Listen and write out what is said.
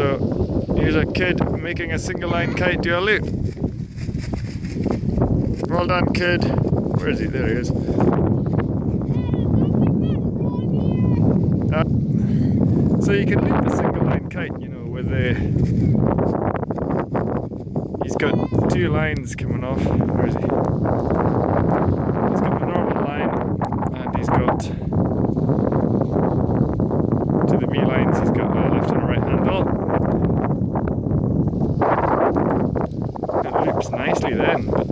So here's a kid making a single line kite do a loop. Well done kid. Where is he? There he is. Uh, so you can loop a single line kite, you know, with a... He's got two lines coming off. Where is he? He's got the normal line and he's got... To the B lines, he's got a left and a right. nicely then. But